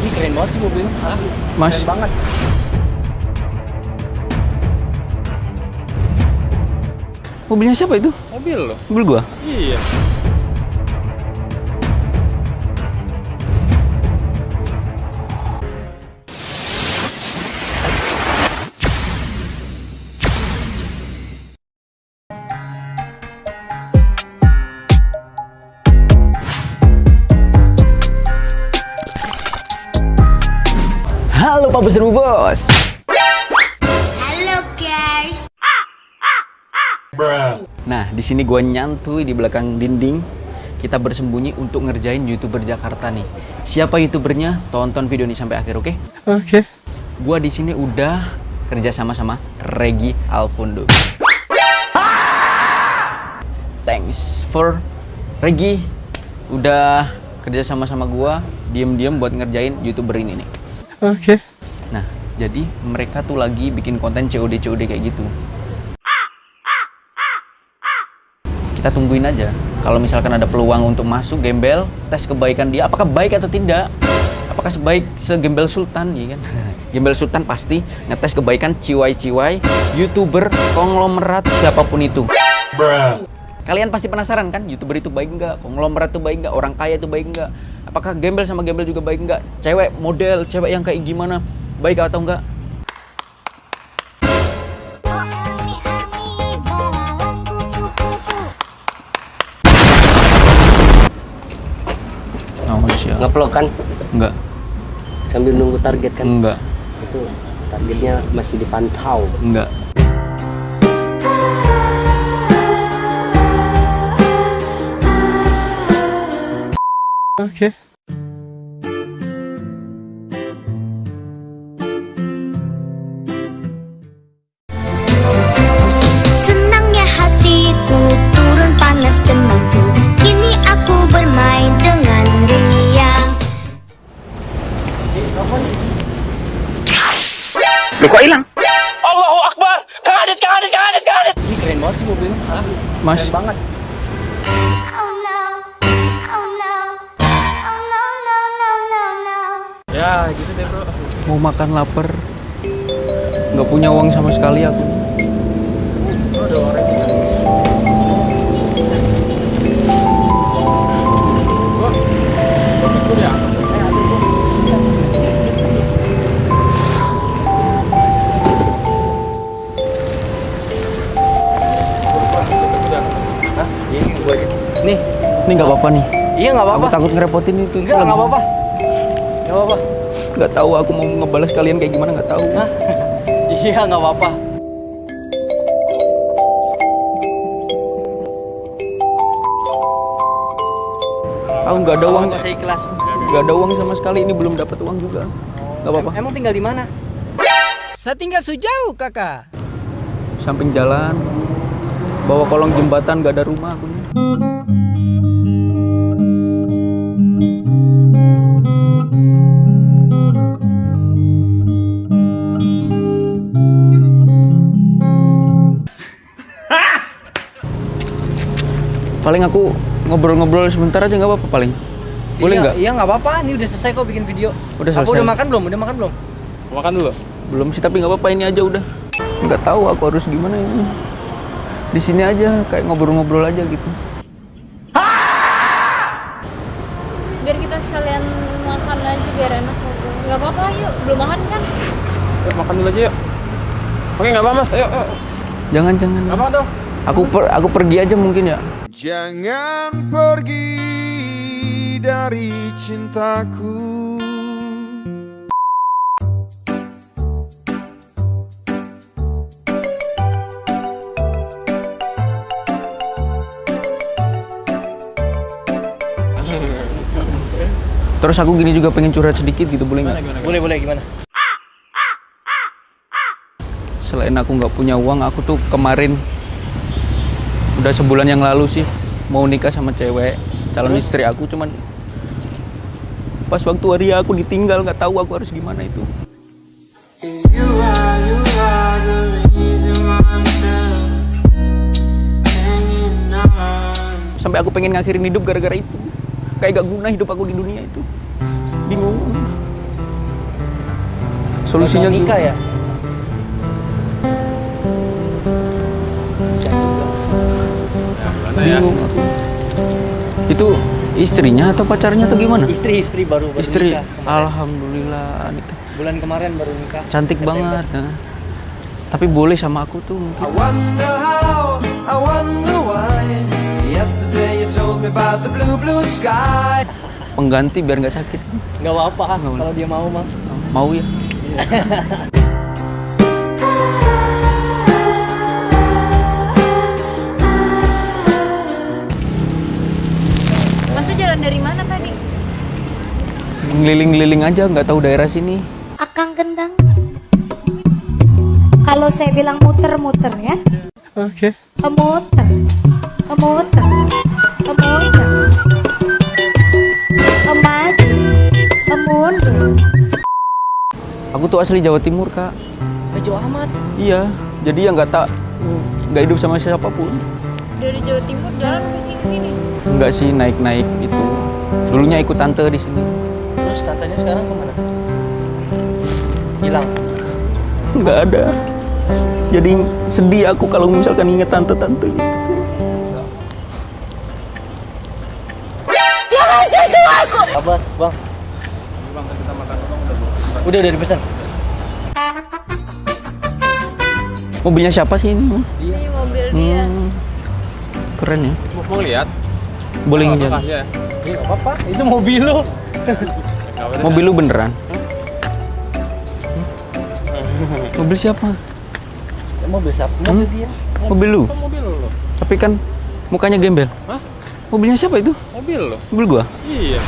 Ini keren banget sih mobilnya. Hah? Mas. Keren banget. Mobilnya siapa itu? Mobil loh. Mobil gua. Iya. Halo Pak Bos Bos. Halo guys. Nah, di sini gua nyantui di belakang dinding. Kita bersembunyi untuk ngerjain YouTuber Jakarta nih. Siapa YouTubernya? Tonton video ini sampai akhir, oke? Oke. Gua di sini udah kerja sama sama Regi Alfundo. Thanks for Regi udah kerja sama sama gua diem-diem buat ngerjain YouTuber ini nih. Oke. Nah, jadi mereka tuh lagi bikin konten COD COD kayak gitu. Kita tungguin aja. Kalau misalkan ada peluang untuk masuk gembel, tes kebaikan dia apakah baik atau tidak. Apakah sebaik segembel Sultan ya kan? Gembel Sultan pasti ngetes kebaikan ciwai-ciwai YouTuber konglomerat siapa pun itu. Kalian pasti penasaran kan, YouTuber itu baik nggak? Konglomerat itu baik nggak? Orang kaya itu baik nggak? Apakah gembel sama gembel juga baik nggak? Cewek model, cewek yang kayak gimana? Baik atau enggak? Oh. Ngeplok kan Enggak. sambil nunggu target kan Enggak. itu targetnya masih dipantau Enggak. Oke. Senangnya Ya, gitu deh, Bro. Mau makan lapar. Nggak punya uang sama sekali aku. Oh, ada orang aja. Nih, Ini nggak apa-apa nih. iya nggak apa-apa. takut ngerepotin itu. Enggak, Lagi- nggak apa-apa. Nggak apa-apa. Nggak tahu aku mau ngebalas kalian kayak gimana nggak tahu. Hah? Iya, nggak apa-apa. Aku nggak ada uang. Nggak usah ikhlas. Nggak ada uang sama sekali. Ini belum dapat uang juga. Nggak apa-apa. Em- Emang tinggal di mana? Saya tinggal sejauh kakak. Samping jalan. Bawa kolong jembatan nggak ada rumah aku nih. Paling aku ngobrol-ngobrol sebentar aja nggak apa-apa paling. Boleh Iya, nggak? Iya, nggak apa-apa. Ini udah selesai kok bikin video. Udah Aku selesai. udah makan belum? Udah makan belum? Makan dulu. Belum sih tapi nggak apa-apa ini aja udah. Nggak tahu aku harus gimana ini. Di sini aja kayak ngobrol-ngobrol aja gitu. biar kita sekalian makan aja biar enak ngobrol nggak apa-apa yuk belum makan kan Yuk, makan dulu aja yuk. Oke, nggak apa mas. Ayo, ayo. Jangan jangan. Nggak apa dong. Aku per, aku pergi aja mungkin ya. Jangan pergi dari cintaku Terus aku gini juga pengen curhat sedikit gitu boleh nggak? Boleh, boleh. Gimana? Selain aku nggak punya uang, aku tuh kemarin udah sebulan yang lalu sih mau nikah sama cewek calon istri aku cuman pas waktu hari aku ditinggal nggak tahu aku harus gimana itu. Sampai aku pengen ngakhirin hidup gara-gara itu. kayak gak guna hidup aku di dunia itu. Bingung. Solusinya nikah gimana? ya aku itu istrinya atau pacarnya atau gimana istri istri baru baru istri nikah kemarin. alhamdulillah nikah. bulan kemarin baru nikah cantik September. banget nah. tapi boleh sama aku tuh mungkin I wonder how, I wonder why. Yesterday you told me about the blue, blue sky. pengganti biar nggak sakit nggak apa-apa kalau dia mau mah mau ya ngeliling-ngeliling aja nggak tahu daerah sini Akang gendang. Kalau saya bilang muter-muter ya. Oke. Muter. Muter. Muter. Maju. Mundur. aku tuh asli Jawa Timur kak Baju amat iya jadi ya nggak tak nggak hidup sama siapa pun Dari Jawa Timur jalan ke sini sini. nggak sih naik-naik gitu dulunya ikut tante di sini tantenya sekarang ke mana hilang nggak ada jadi sedih aku kalau misalkan inget tante-tante gitu Kabar, bang? Udah udah dipesan. mobilnya siapa sih ini Ini mobil dia. Hmm, keren ya Mau, mau lihat? boleh ya. Iya nggak apa-apa. Itu mobil lo. Mobil lu beneran mobil siapa Mobil siapa? Hmm? Mobil dia. mobil lu Mobil lo. tapi kan mukanya gembel Hah? mobilnya siapa itu Mobil lo. mobil gua Iya.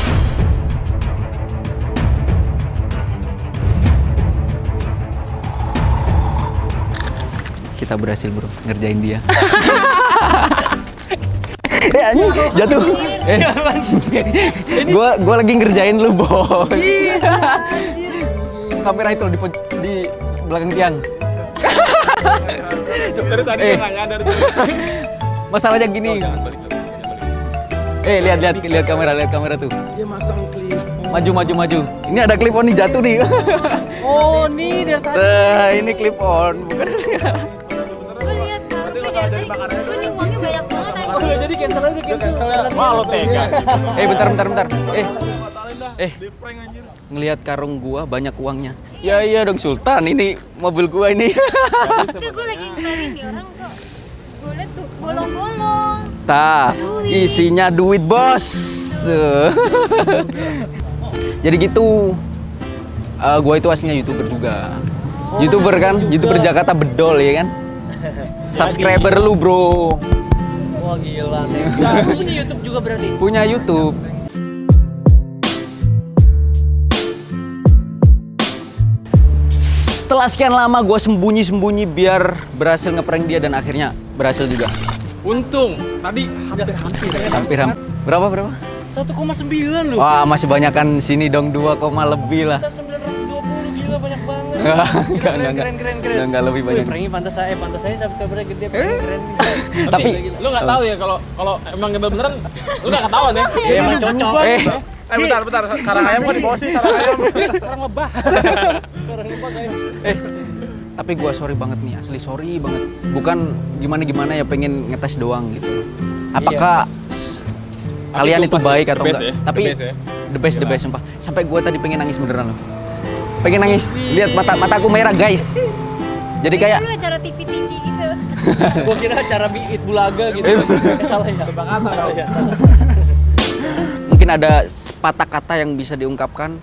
kita berhasil bro ngerjain dia eh anjing jatuh eh. Gua gua lagi ngerjain lu bos kamera itu di di belakang tiang. Dari tadi Eh. nyadar. masalahnya gini. Eh lihat lihat lihat kamera lihat kamera tuh. Dia masang klip. maju maju maju. Ini ada clip on nih jatuh nih. Oh, nih dari tadi. nah, ini clip on bukan. Gue lihat karungnya dari tadi. Gue cancel aja cancel. Wah lo tega. eh bentar bentar bentar eh eh ngelihat karung gua banyak uangnya ya iya dong Sultan ini mobil gua ini Itu gue lagi ngeliatin di orang kok. Liat tuh bolong-bolong. Tah, isinya duit bos. Jadi gitu. Eh gua itu aslinya youtuber juga. youtuber kan, youtuber Jakarta bedol ya kan. Subscriber lu bro, Wah gila, nah, punya YouTube juga berarti? Punya YouTube. Setelah sekian lama gue sembunyi-sembunyi biar berhasil ngeprank dia dan akhirnya berhasil juga. Untung tadi hampir-hampir. Hampir-hampir. Ya. Berapa berapa? 1,9 lu. Wah, masih banyak kan sini dong 2, lebih lah juga banyak banget. Enggak, enggak, enggak. Keren, keren, keren. Enggak, enggak lebih banyak. Prangi pantas aja, pantas saya subscribernya gede, keren, keren. Eh? Tapi lu enggak tahu ya kalau kalau emang gembel beneran lu enggak ketahuan ya. Ya emang iya, cocok. Eh. Iya. eh bentar bentar, sarang ayam kan di bawah sih, sarang ayam. Iya, sarang lebah. Sarang lebah guys. Eh, tapi gue sorry banget nih asli sorry banget bukan gimana gimana ya pengen ngetes doang gitu apakah iya. kalian itu baik atau enggak ya? tapi ya. the best the best, the best sumpah sampai gue tadi pengen nangis beneran loh Pengen nangis. Lihat mata mataku merah, guys. Jadi kayak Dulu acara TV-TV gitu. Gua kira acara biit bulaga gitu. Eh, salah ya. Salah ya. mungkin ada sepatah kata yang bisa diungkapkan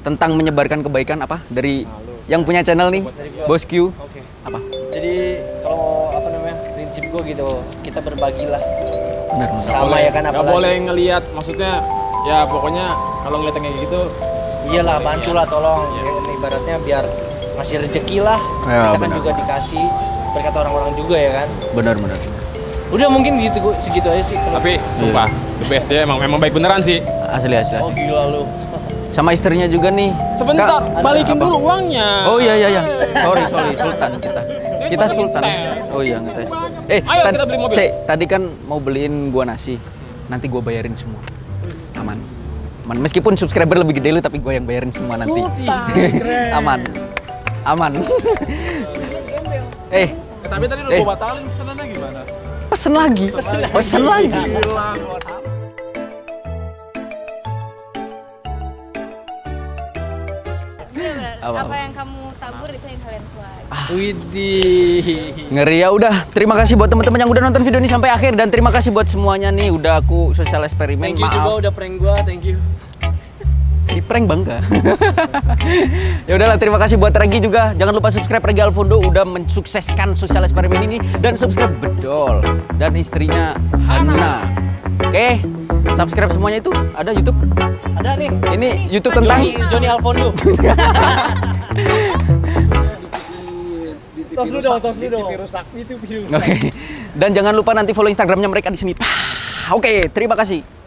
tentang menyebarkan kebaikan apa dari yang punya channel nih, Bos Q. Oke. Apa? Jadi kalau apa namanya prinsip gua gitu, kita berbagilah Benar. sama ya kan Nggak apalagi. boleh ngelihat, maksudnya ya pokoknya kalau ngeliat yang kayak gitu, Iyalah bantulah tolong. Ya, ibaratnya biar ngasih rezeki lah. Ya, kita kan benar. juga dikasih berkat orang-orang juga ya kan. Benar, benar. Udah mungkin gitu gua- segitu aja sih. kalau- tapi sumpah the best dia emang emang baik beneran sih. Asli asli. Oh gila lu. Sama istrinya juga nih. Sebentar, Kak, balikin apa? dulu uangnya. Oh iya iya iya. Sorry sorry Sultan kita. Kita Sultan. Oh iya ngetes. Eh, Ayo, kita beli mobil. Cek, tadi kan mau beliin gua nasi. Nanti gua bayarin semua. aman. Aman. Meskipun subscriber lebih gede lu tapi gue yang bayarin semua nanti. aman. Aman. eh, tapi tadi Eh. gua batalin pesanannya gimana? pesen lagi. Pesen lagi. Gila, gua Apa, Apa, yang kamu tabur itu yang kalian tuai. Widih. Ngeri ya udah. Terima kasih buat teman-teman yang udah nonton video ini sampai akhir dan terima kasih buat semuanya nih udah aku sosial eksperimen. Thank you juga Maaf udah prank gua, thank you. di prank bangga. ya udahlah terima kasih buat Regi juga. Jangan lupa subscribe Regi Alfondo udah mensukseskan sosial eksperimen ini dan subscribe Bedol dan istrinya Hana. Oke, subscribe semuanya itu ada YouTube. Ada nih. Ini YouTube tentang Johnny, Johnny Alfondo. tos lu dong, tos lu dong. rusak. Itu virus. Oke. Dan jangan lupa nanti follow Instagramnya mereka di sini. Oke, terima kasih.